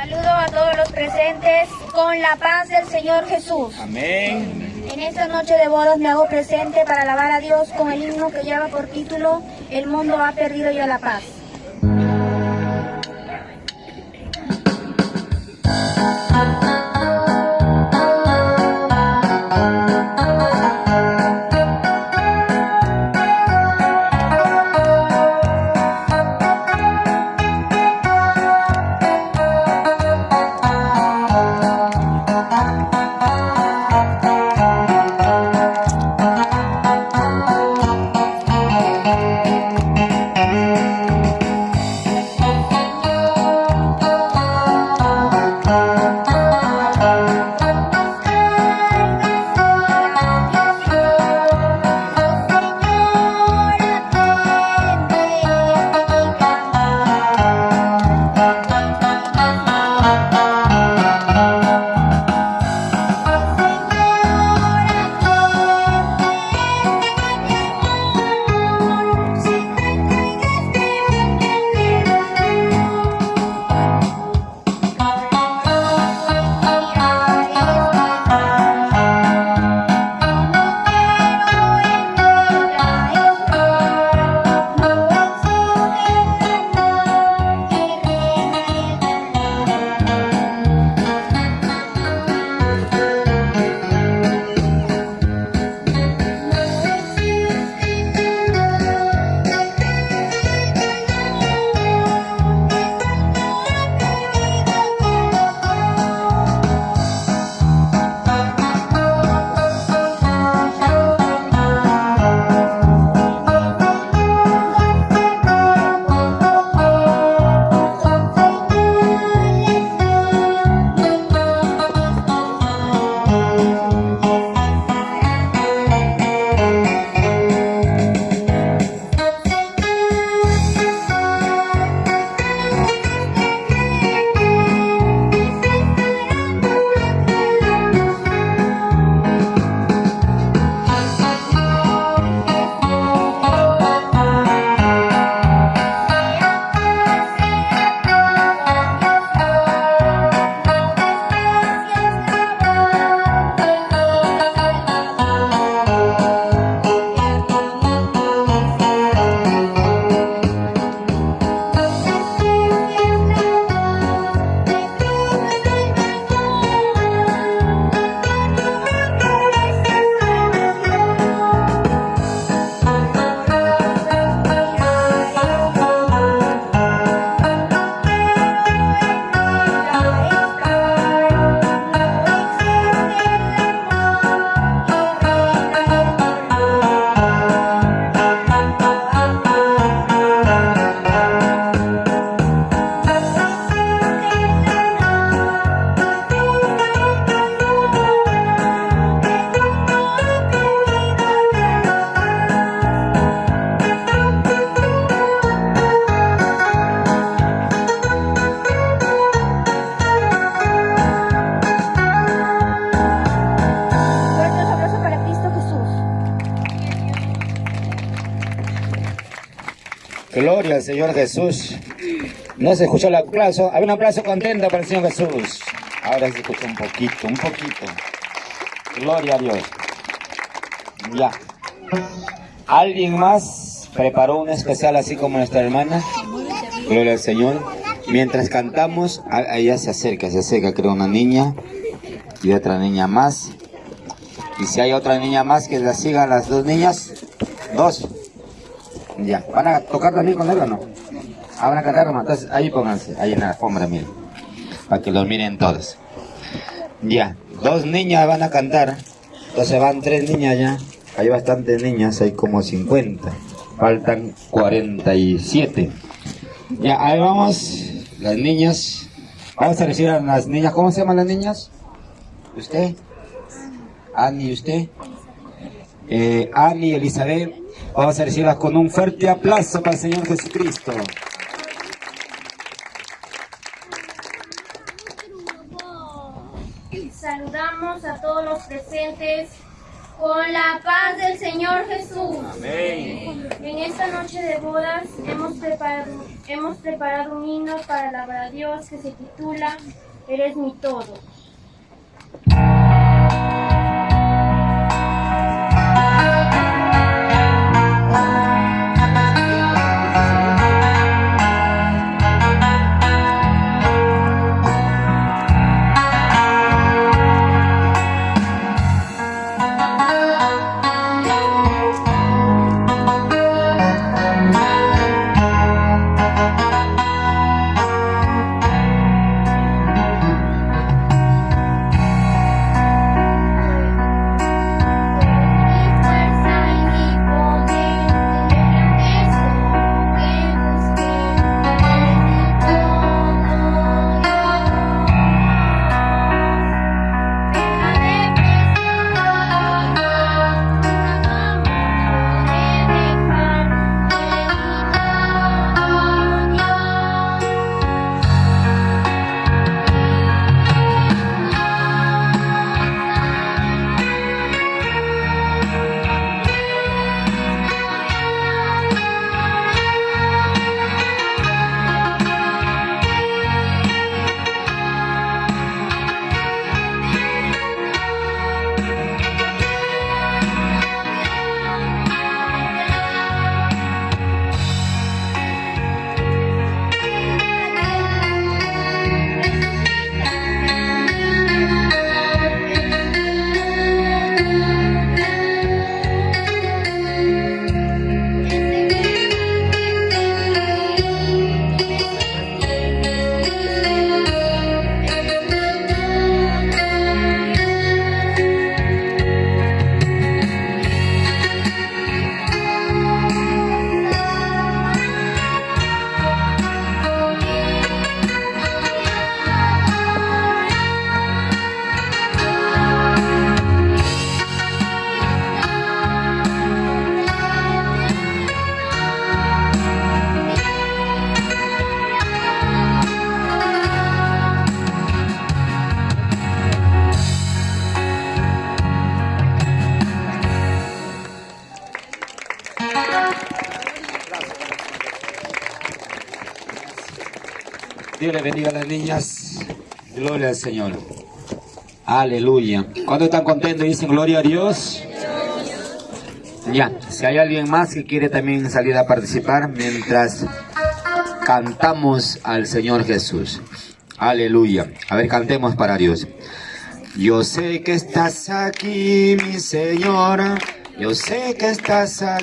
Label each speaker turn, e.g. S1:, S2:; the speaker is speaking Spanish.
S1: Saludo a todos los presentes con la paz del Señor Jesús.
S2: Amén.
S1: En esta noche de bodas me hago presente para alabar a Dios con el himno que lleva por título El mundo ha perdido ya la paz.
S2: Gloria al Señor Jesús. No se escuchó el aplauso. Había un aplauso contento para el Señor Jesús. Ahora se escucha un poquito, un poquito. Gloria a Dios. Ya. ¿Alguien más preparó un especial así como nuestra hermana? Gloria al Señor. Mientras cantamos, ella se acerca, se acerca, creo, una niña y otra niña más. Y si hay otra niña más que la sigan las dos niñas, dos. Ya, ¿van a tocar también con él o no? Ah, van a cantar nomás. Entonces ahí pónganse, ahí en la alfombra, miren. Para que los miren todos. Ya, dos niñas van a cantar. Entonces van tres niñas ya. Hay bastantes niñas, hay como 50. Faltan 47. Ya, ahí vamos. Las niñas. Vamos a recibir a las niñas. ¿Cómo se llaman las niñas? ¿Usted? Ani, ¿y usted? Eh, Elizabeth. Vamos a recibirlas con un fuerte aplauso para el Señor Jesucristo.
S1: Saludamos a todos los presentes con la paz del Señor Jesús.
S2: Amén.
S1: En esta noche de bodas hemos preparado, Hemos preparado un himno para alabar a Dios que se titula Eres mi todo.
S2: Dios le bendiga a las niñas. Gloria al Señor. Aleluya. ¿Cuántos están contentos? Dicen gloria a Dios. Ya, si hay alguien más que quiere también salir a participar mientras cantamos al Señor Jesús. Aleluya. A ver, cantemos para Dios. Yo sé que estás aquí, mi Señor. Yo sé que estás aquí.